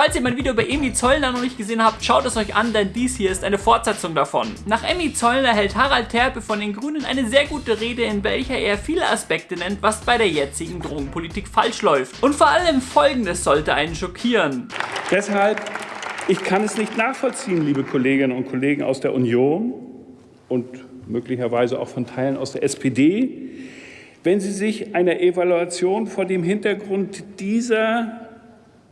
Falls ihr mein Video bei Emi Zollner noch nicht gesehen habt, schaut es euch an, denn dies hier ist eine Fortsetzung davon. Nach Emmy Zollner hält Harald Terpe von den Grünen eine sehr gute Rede, in welcher er viele Aspekte nennt, was bei der jetzigen Drogenpolitik falsch läuft. Und vor allem folgendes sollte einen schockieren. Deshalb, ich kann es nicht nachvollziehen, liebe Kolleginnen und Kollegen aus der Union und möglicherweise auch von Teilen aus der SPD, wenn Sie sich einer Evaluation vor dem Hintergrund dieser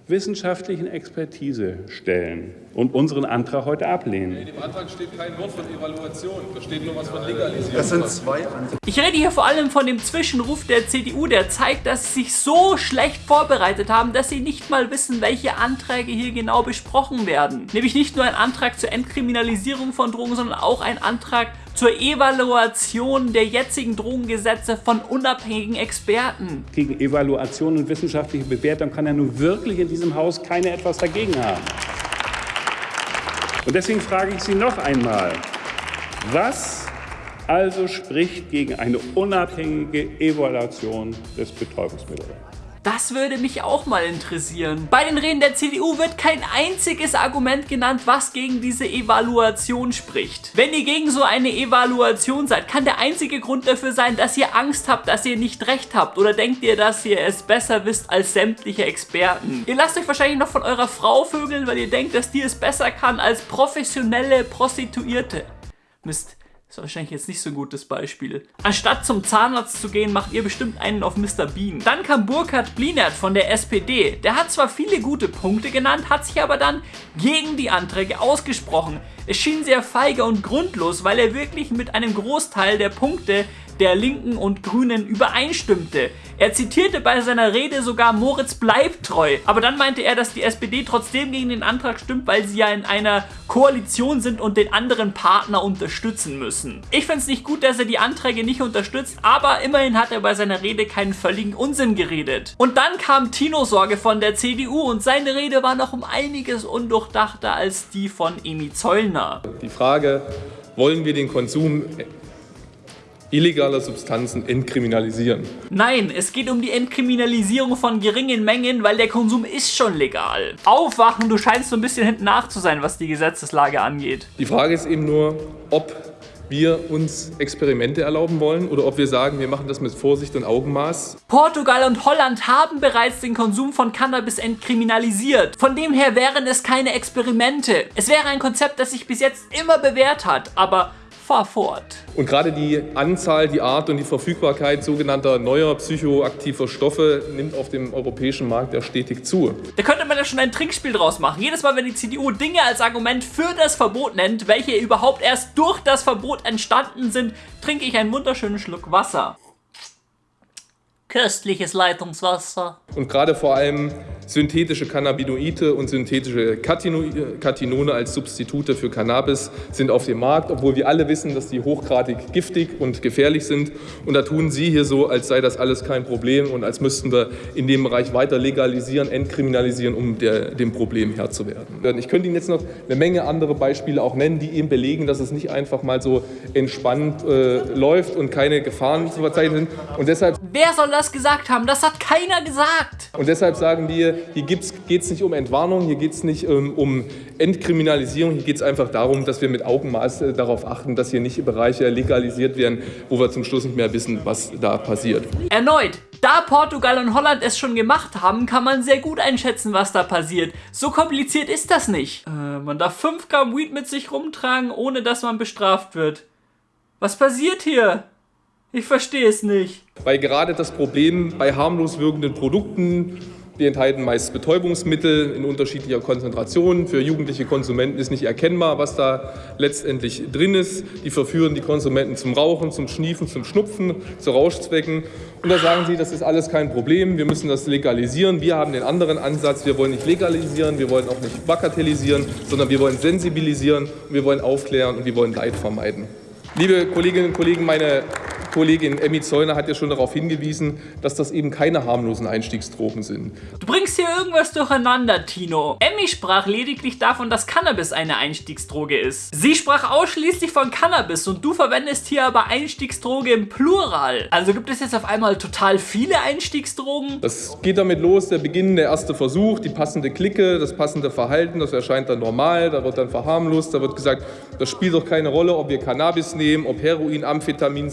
wissenschaftlichen Expertise stellen und unseren Antrag heute ablehnen. In dem Antrag steht kein Wort von Evaluation, da steht nur was von Legalisierung. Das sind zwei Anträge. Ich rede hier vor allem von dem Zwischenruf der CDU, der zeigt, dass sie sich so schlecht vorbereitet haben, dass sie nicht mal wissen, welche Anträge hier genau besprochen werden. Nämlich nicht nur ein Antrag zur Entkriminalisierung von Drogen, sondern auch ein Antrag zur Evaluation der jetzigen Drogengesetze von unabhängigen Experten. Gegen Evaluation und wissenschaftliche Bewertung kann ja nun wirklich in diesem Haus keiner etwas dagegen haben. Und deswegen frage ich Sie noch einmal, was also spricht gegen eine unabhängige Evaluation des Betäubungsmittels? Das würde mich auch mal interessieren. Bei den Reden der CDU wird kein einziges Argument genannt, was gegen diese Evaluation spricht. Wenn ihr gegen so eine Evaluation seid, kann der einzige Grund dafür sein, dass ihr Angst habt, dass ihr nicht recht habt. Oder denkt ihr, dass ihr es besser wisst als sämtliche Experten? Ihr lasst euch wahrscheinlich noch von eurer Frau vögeln, weil ihr denkt, dass die es besser kann als professionelle Prostituierte. Mist. Ist wahrscheinlich jetzt nicht so ein gutes Beispiel. Anstatt zum Zahnarzt zu gehen, macht ihr bestimmt einen auf Mr. Bean. Dann kam Burkhard Blinert von der SPD. Der hat zwar viele gute Punkte genannt, hat sich aber dann gegen die Anträge ausgesprochen. Es schien sehr feige und grundlos, weil er wirklich mit einem Großteil der Punkte der Linken und Grünen übereinstimmte. Er zitierte bei seiner Rede sogar Moritz bleibt treu. Aber dann meinte er, dass die SPD trotzdem gegen den Antrag stimmt, weil sie ja in einer Koalition sind und den anderen Partner unterstützen müssen. Ich finde es nicht gut, dass er die Anträge nicht unterstützt, aber immerhin hat er bei seiner Rede keinen völligen Unsinn geredet. Und dann kam Tino Sorge von der CDU und seine Rede war noch um einiges undurchdachter als die von Emi Zollner. Die Frage, wollen wir den Konsum illegaler Substanzen entkriminalisieren. Nein, es geht um die Entkriminalisierung von geringen Mengen, weil der Konsum ist schon legal. Aufwachen, du scheinst so ein bisschen hinten nach zu sein, was die Gesetzeslage angeht. Die Frage ist eben nur, ob wir uns Experimente erlauben wollen oder ob wir sagen, wir machen das mit Vorsicht und Augenmaß. Portugal und Holland haben bereits den Konsum von Cannabis entkriminalisiert. Von dem her wären es keine Experimente. Es wäre ein Konzept, das sich bis jetzt immer bewährt hat, aber fahr fort. Und gerade die Anzahl, die Art und die Verfügbarkeit sogenannter neuer psychoaktiver Stoffe nimmt auf dem europäischen Markt ja stetig zu. Da könnte man ja schon ein Trinkspiel draus machen. Jedes Mal, wenn die CDU Dinge als Argument für das Verbot nennt, welche überhaupt erst durch das Verbot entstanden sind, trinke ich einen wunderschönen Schluck Wasser. Köstliches Leitungswasser. Und gerade vor allem synthetische Cannabinoide und synthetische Katinone als Substitute für Cannabis sind auf dem Markt, obwohl wir alle wissen, dass die hochgradig giftig und gefährlich sind. Und da tun Sie hier so, als sei das alles kein Problem und als müssten wir in dem Bereich weiter legalisieren, entkriminalisieren, um der, dem Problem Herr zu werden. Ich könnte Ihnen jetzt noch eine Menge andere Beispiele auch nennen, die eben belegen, dass es nicht einfach mal so entspannt äh, läuft und keine Gefahren zu verzeichnen sind. Und deshalb Wer soll das gesagt haben? Das hat keiner gesagt. Und deshalb sagen wir, hier geht es nicht um Entwarnung, hier geht es nicht ähm, um Entkriminalisierung, hier geht es einfach darum, dass wir mit Augenmaß äh, darauf achten, dass hier nicht Bereiche legalisiert werden, wo wir zum Schluss nicht mehr wissen, was da passiert. Erneut, da Portugal und Holland es schon gemacht haben, kann man sehr gut einschätzen, was da passiert. So kompliziert ist das nicht. Äh, man darf 5 Gramm Weed mit sich rumtragen, ohne dass man bestraft wird. Was passiert hier? Ich verstehe es nicht. Weil gerade das Problem bei harmlos wirkenden Produkten die enthalten meist Betäubungsmittel in unterschiedlicher Konzentration. Für jugendliche Konsumenten ist nicht erkennbar, was da letztendlich drin ist. Die verführen die Konsumenten zum Rauchen, zum Schniefen, zum Schnupfen, zu Rauschzwecken. Und da sagen sie, das ist alles kein Problem, wir müssen das legalisieren. Wir haben den anderen Ansatz, wir wollen nicht legalisieren, wir wollen auch nicht bagatellisieren, sondern wir wollen sensibilisieren, wir wollen aufklären und wir wollen Leid vermeiden. Liebe Kolleginnen und Kollegen, meine Kollegin Emmy Zäuner hat ja schon darauf hingewiesen, dass das eben keine harmlosen Einstiegsdrogen sind. Du bringst hier irgendwas durcheinander, Tino. Emmy sprach lediglich davon, dass Cannabis eine Einstiegsdroge ist. Sie sprach ausschließlich von Cannabis und du verwendest hier aber Einstiegsdroge im Plural. Also gibt es jetzt auf einmal total viele Einstiegsdrogen? Das geht damit los, der Beginn, der erste Versuch, die passende Clique, das passende Verhalten, das erscheint dann normal, da wird dann verharmlost, da wird gesagt, das spielt doch keine Rolle, ob wir Cannabis nehmen, ob Heroin, Amphetamin,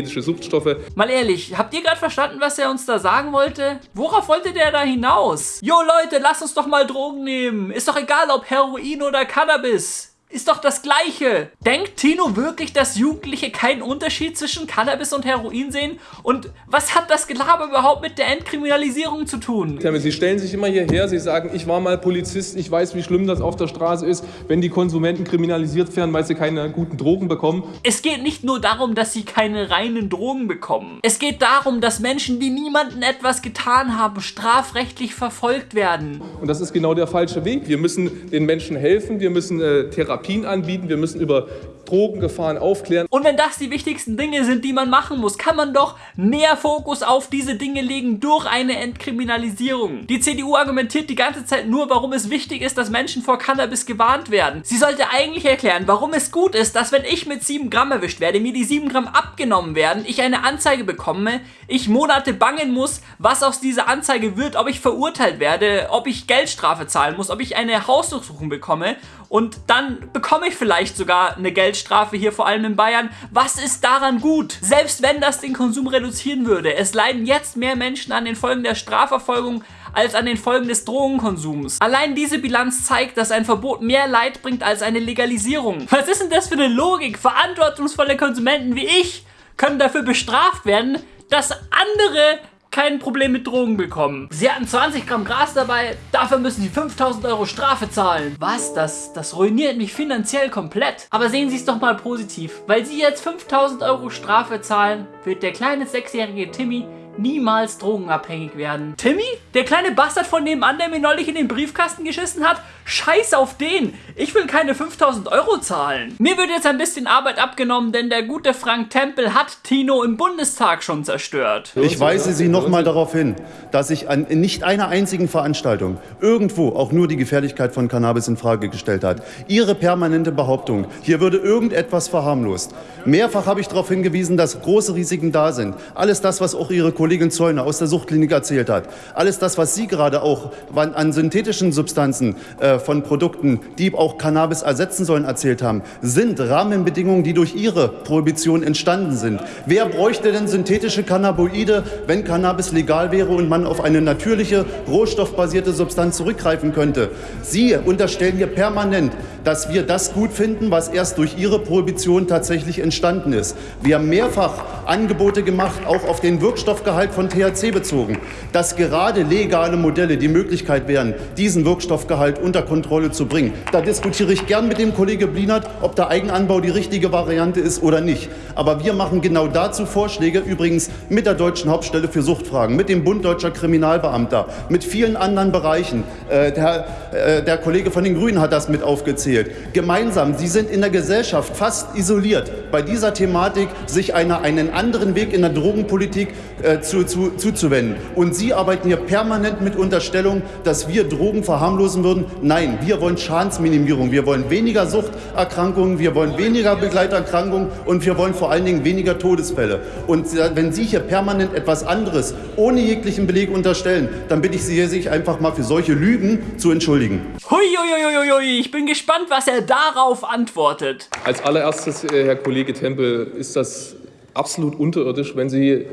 synthetische Suchtstoffe. Mal ehrlich, habt ihr gerade verstanden, was er uns da sagen wollte? Worauf wollte der da hinaus? Jo Leute, lasst uns doch mal Drogen nehmen. Ist doch egal, ob Heroin oder Cannabis. Ist doch das Gleiche. Denkt Tino wirklich, dass Jugendliche keinen Unterschied zwischen Cannabis und Heroin sehen? Und was hat das Gelaber überhaupt mit der Entkriminalisierung zu tun? Sie stellen sich immer hierher, Sie sagen, ich war mal Polizist, ich weiß, wie schlimm das auf der Straße ist, wenn die Konsumenten kriminalisiert werden, weil sie keine guten Drogen bekommen. Es geht nicht nur darum, dass sie keine reinen Drogen bekommen. Es geht darum, dass Menschen, die niemanden etwas getan haben, strafrechtlich verfolgt werden. Und das ist genau der falsche Weg. Wir müssen den Menschen helfen, wir müssen äh, Therapie Therapien anbieten, wir müssen über Drogengefahren aufklären. Und wenn das die wichtigsten Dinge sind, die man machen muss, kann man doch mehr Fokus auf diese Dinge legen durch eine Entkriminalisierung. Die CDU argumentiert die ganze Zeit nur, warum es wichtig ist, dass Menschen vor Cannabis gewarnt werden. Sie sollte eigentlich erklären, warum es gut ist, dass wenn ich mit 7 Gramm erwischt werde, mir die 7 Gramm abgenommen werden, ich eine Anzeige bekomme, ich Monate bangen muss, was aus dieser Anzeige wird, ob ich verurteilt werde, ob ich Geldstrafe zahlen muss, ob ich eine Hausdurchsuchung bekomme und dann bekomme ich vielleicht sogar eine Geldstrafe hier, vor allem in Bayern. Was ist daran gut? Selbst wenn das den Konsum reduzieren würde. Es leiden jetzt mehr Menschen an den Folgen der Strafverfolgung als an den Folgen des Drogenkonsums. Allein diese Bilanz zeigt, dass ein Verbot mehr Leid bringt als eine Legalisierung. Was ist denn das für eine Logik? Verantwortungsvolle Konsumenten wie ich können dafür bestraft werden, dass andere kein Problem mit Drogen bekommen. Sie hatten 20 Gramm Gras dabei, dafür müssen sie 5000 Euro Strafe zahlen. Was? Das, das ruiniert mich finanziell komplett. Aber sehen Sie es doch mal positiv. Weil Sie jetzt 5000 Euro Strafe zahlen, wird der kleine sechsjährige Timmy niemals drogenabhängig werden. Timmy? Der kleine Bastard von nebenan, der mir neulich in den Briefkasten geschissen hat? Scheiß auf den! Ich will keine 5000 Euro zahlen. Mir wird jetzt ein bisschen Arbeit abgenommen, denn der gute Frank Tempel hat Tino im Bundestag schon zerstört. Ich weise Sie nochmal darauf hin, dass ich an nicht einer einzigen Veranstaltung irgendwo auch nur die Gefährlichkeit von Cannabis in Frage gestellt hat. Ihre permanente Behauptung, hier würde irgendetwas verharmlost. Mehrfach habe ich darauf hingewiesen, dass große Risiken da sind. Alles das, was auch Ihre Kollegin Zäuner aus der Suchtklinik erzählt hat. Alles das, was Sie gerade auch an synthetischen Substanzen äh, von Produkten, die auch Cannabis ersetzen sollen, erzählt haben, sind Rahmenbedingungen, die durch Ihre Prohibition entstanden sind. Wer bräuchte denn synthetische Cannabinoide, wenn Cannabis legal wäre und man auf eine natürliche, rohstoffbasierte Substanz zurückgreifen könnte? Sie unterstellen hier permanent, dass wir das gut finden, was erst durch Ihre Prohibition tatsächlich entstanden ist. Wir haben mehrfach Angebote gemacht, auch auf den Wirkstoffgehalt Wirkstoffgehalt von THC bezogen, dass gerade legale Modelle die Möglichkeit wären, diesen Wirkstoffgehalt unter Kontrolle zu bringen. Da diskutiere ich gern mit dem Kollege Blinert, ob der Eigenanbau die richtige Variante ist oder nicht. Aber wir machen genau dazu Vorschläge, übrigens mit der Deutschen Hauptstelle für Suchtfragen, mit dem Bund Deutscher Kriminalbeamter, mit vielen anderen Bereichen. Äh, der, äh, der Kollege von den Grünen hat das mit aufgezählt. Gemeinsam, sie sind in der Gesellschaft fast isoliert bei dieser Thematik, sich einer, einen anderen Weg in der Drogenpolitik äh, zu, zu, zuzuwenden. Und Sie arbeiten hier permanent mit Unterstellung, dass wir Drogen verharmlosen würden. Nein, wir wollen Schadensminimierung. Wir wollen weniger Suchterkrankungen, wir wollen weniger Begleiterkrankungen und wir wollen vor allen Dingen weniger Todesfälle. Und wenn Sie hier permanent etwas anderes ohne jeglichen Beleg unterstellen, dann bitte ich Sie, sich einfach mal für solche Lügen zu entschuldigen. Huiuiuiui, ich bin gespannt, was er darauf antwortet. Als allererstes, äh, Herr Kollege Tempel, ist das absolut unterirdisch, wenn Sie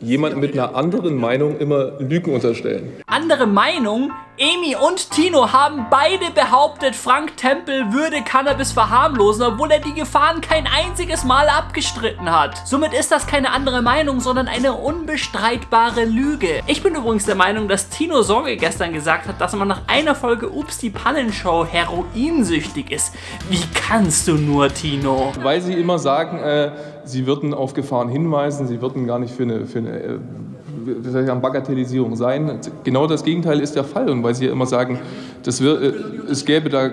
jemanden mit einer anderen Meinung immer Lügen unterstellen. Andere Meinung? Emi und Tino haben beide behauptet, Frank Tempel würde Cannabis verharmlosen, obwohl er die Gefahren kein einziges Mal abgestritten hat. Somit ist das keine andere Meinung, sondern eine unbestreitbare Lüge. Ich bin übrigens der Meinung, dass Tino Sorge gestern gesagt hat, dass man nach einer Folge Ups die Pannenshow heroinsüchtig ist. Wie kannst du nur, Tino? Weil sie immer sagen, äh, sie würden auf Gefahren hinweisen, sie würden gar nicht für eine, für eine äh, Bagatellisierung sein. Genau das Gegenteil ist der Fall. Und weil Sie ja immer sagen, das wir, äh, es gäbe da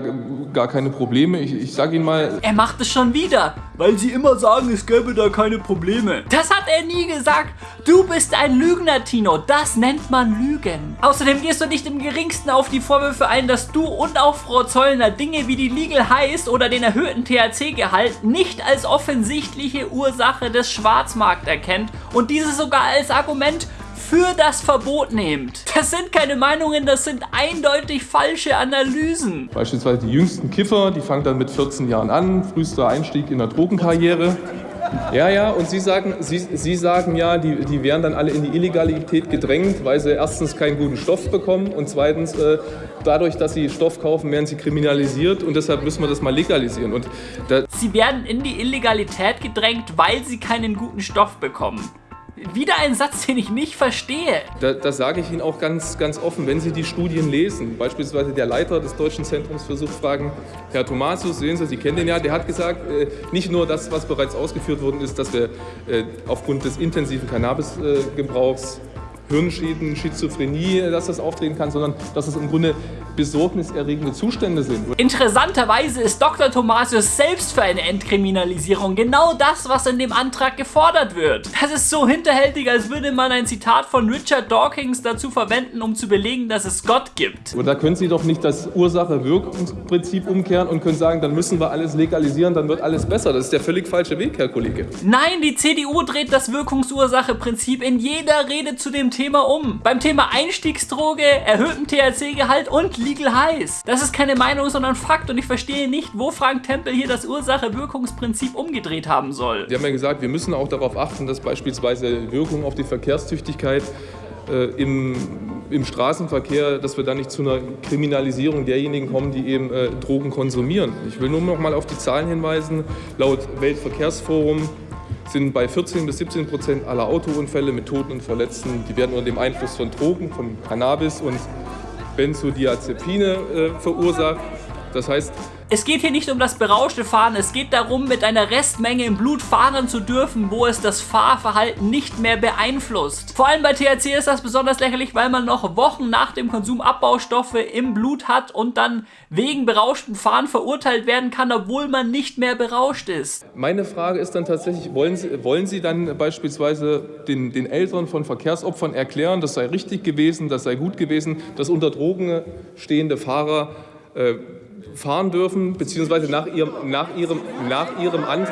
gar keine Probleme. Ich, ich sage Ihnen mal... Er macht es schon wieder, weil Sie immer sagen, es gäbe da keine Probleme. Das hat er nie gesagt. Du bist ein Lügner, Tino. Das nennt man Lügen. Außerdem gehst du nicht im geringsten auf die Vorwürfe ein, dass du und auch Frau Zollner Dinge wie die Legal Highs oder den erhöhten THC-Gehalt nicht als offensichtliche Ursache des Schwarzmarkts erkennt und diese sogar als Argument für das Verbot nehmt. Das sind keine Meinungen, das sind eindeutig falsche Analysen. Beispielsweise die jüngsten Kiffer, die fangen dann mit 14 Jahren an, frühester Einstieg in der Drogenkarriere. Ja, ja, und Sie sagen, Sie, Sie sagen ja, die, die werden dann alle in die Illegalität gedrängt, weil sie erstens keinen guten Stoff bekommen und zweitens äh, dadurch, dass sie Stoff kaufen, werden sie kriminalisiert und deshalb müssen wir das mal legalisieren. Und sie werden in die Illegalität gedrängt, weil sie keinen guten Stoff bekommen. Wieder ein Satz, den ich nicht verstehe. Da, das sage ich Ihnen auch ganz, ganz offen, wenn Sie die Studien lesen. Beispielsweise der Leiter des Deutschen Zentrums für Suchtfragen, Herr Thomasius, sehen Sie, Sie kennen den ja, der hat gesagt, äh, nicht nur das, was bereits ausgeführt worden ist, dass wir äh, aufgrund des intensiven Cannabisgebrauchs Hirnschäden, Schizophrenie, dass das auftreten kann, sondern dass es im Grunde besorgniserregende Zustände sind. Interessanterweise ist Dr. Thomasius selbst für eine Entkriminalisierung genau das, was in dem Antrag gefordert wird. Das ist so hinterhältig, als würde man ein Zitat von Richard Dawkins dazu verwenden, um zu belegen, dass es Gott gibt. Und da können Sie doch nicht das Ursache-Wirkungsprinzip umkehren und können sagen, dann müssen wir alles legalisieren, dann wird alles besser. Das ist der völlig falsche Weg, Herr Kollege. Nein, die CDU dreht das Wirkungsursache-Prinzip in jeder Rede zu dem Thema um. Beim Thema Einstiegsdroge, erhöhtem THC-Gehalt und Legal Highs. Das ist keine Meinung, sondern Fakt und ich verstehe nicht, wo Frank Tempel hier das Ursache-Wirkungsprinzip umgedreht haben soll. Sie haben ja gesagt, wir müssen auch darauf achten, dass beispielsweise Wirkung auf die Verkehrstüchtigkeit äh, im, im Straßenverkehr, dass wir da nicht zu einer Kriminalisierung derjenigen kommen, die eben äh, Drogen konsumieren. Ich will nur noch mal auf die Zahlen hinweisen. Laut Weltverkehrsforum sind bei 14 bis 17 Prozent aller Autounfälle mit Toten und Verletzten, die werden unter dem Einfluss von Drogen, von Cannabis und Benzodiazepine äh, verursacht. Das heißt, es geht hier nicht um das berauschte Fahren, es geht darum, mit einer Restmenge im Blut fahren zu dürfen, wo es das Fahrverhalten nicht mehr beeinflusst. Vor allem bei THC ist das besonders lächerlich, weil man noch Wochen nach dem Konsum Abbaustoffe im Blut hat und dann wegen berauschtem Fahren verurteilt werden kann, obwohl man nicht mehr berauscht ist. Meine Frage ist dann tatsächlich, wollen Sie, wollen Sie dann beispielsweise den, den Eltern von Verkehrsopfern erklären, das sei richtig gewesen, das sei gut gewesen, dass unter Drogen stehende Fahrer äh, fahren dürfen, beziehungsweise nach ihrem, nach ihrem, nach ihrem, An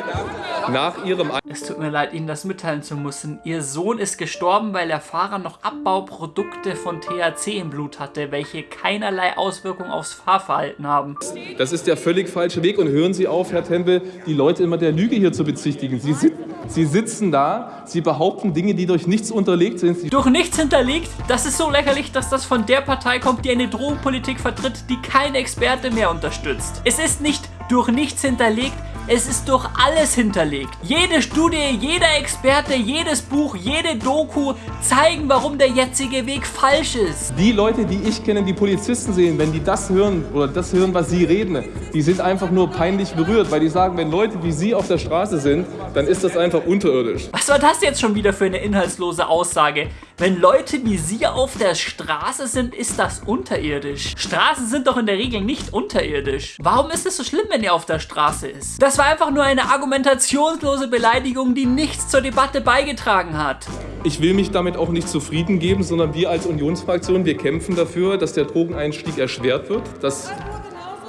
nach ihrem An Es tut mir leid, Ihnen das mitteilen zu müssen. Ihr Sohn ist gestorben, weil der Fahrer noch Abbauprodukte von THC im Blut hatte, welche keinerlei Auswirkung aufs Fahrverhalten haben. Das ist der völlig falsche Weg und hören Sie auf, Herr Tempel, die Leute immer der Lüge hier zu bezichtigen. Sie, sit Sie sitzen da, Sie behaupten Dinge, die durch nichts unterlegt sind. Sie durch nichts hinterlegt? Das ist so lächerlich, dass das von der Partei kommt, die eine Drogenpolitik vertritt, die kein Experte mehr unterstützt. Es ist nicht durch nichts hinterlegt, es ist durch alles hinterlegt. Jede Studie, jeder Experte, jedes Buch, jede Doku zeigen, warum der jetzige Weg falsch ist. Die Leute, die ich kenne, die Polizisten sehen, wenn die das hören oder das hören, was sie reden, die sind einfach nur peinlich berührt, weil die sagen, wenn Leute wie sie auf der Straße sind, dann ist das einfach unterirdisch. Was war das jetzt schon wieder für eine inhaltslose Aussage? Wenn Leute wie Sie auf der Straße sind, ist das unterirdisch. Straßen sind doch in der Regel nicht unterirdisch. Warum ist es so schlimm, wenn ihr auf der Straße ist? Das war einfach nur eine argumentationslose Beleidigung, die nichts zur Debatte beigetragen hat. Ich will mich damit auch nicht zufrieden geben, sondern wir als Unionsfraktion, wir kämpfen dafür, dass der Drogeneinstieg erschwert wird, dass,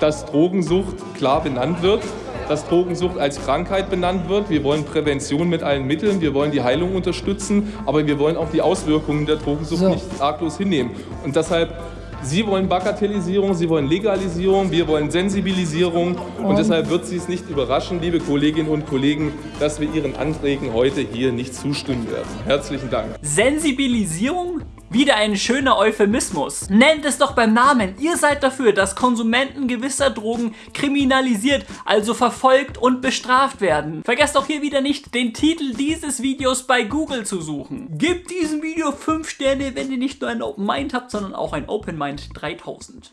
dass Drogensucht klar benannt wird dass Drogensucht als Krankheit benannt wird. Wir wollen Prävention mit allen Mitteln, wir wollen die Heilung unterstützen, aber wir wollen auch die Auswirkungen der Drogensucht so. nicht arglos hinnehmen. Und deshalb Sie wollen Bagatellisierung, Sie wollen Legalisierung, wir wollen Sensibilisierung und deshalb wird Sie es nicht überraschen, liebe Kolleginnen und Kollegen, dass wir Ihren Anträgen heute hier nicht zustimmen werden. Herzlichen Dank. Sensibilisierung? Wieder ein schöner Euphemismus. Nennt es doch beim Namen. Ihr seid dafür, dass Konsumenten gewisser Drogen kriminalisiert, also verfolgt und bestraft werden. Vergesst auch hier wieder nicht, den Titel dieses Videos bei Google zu suchen. Gebt diesem Video 5 Sterne, wenn ihr nicht nur ein Open Mind habt, sondern auch ein Open Mind 3000.